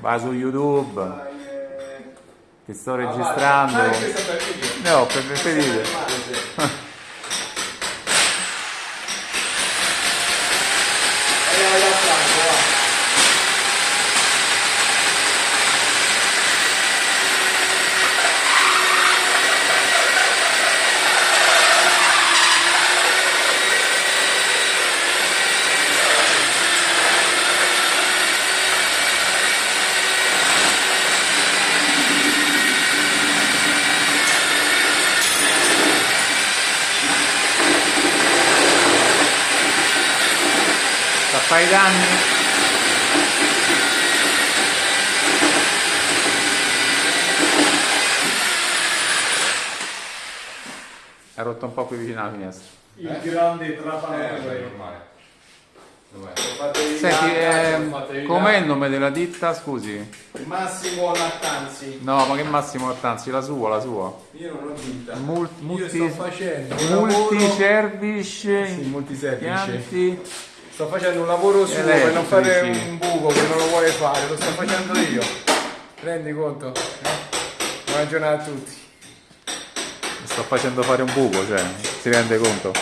vai su YouTube, Vai, eh, ti sto ah, registrando. Ah, questo per. No, per Sta a fare i danni? È rotto un po' più vicino alla finestra. Il grande Eh, trapanone. vabbè, normale. Dov'è? Fatevi Senti, là. com'è il nome della ditta? Scusi. Massimo Lattanzi. No, ma che Massimo Ortanzi, la sua, la sua. Io non ho vinta. Mul- Io multi- sto facendo un lavoro... Multiservice, Sì, multiservice. impianti. Sto facendo un lavoro suo per non fare Elettrici. un buco che non lo vuole fare, lo sto facendo io. Rendi conto? Eh? Buona giornata a tutti. Sto facendo fare un buco, cioè, si rende conto?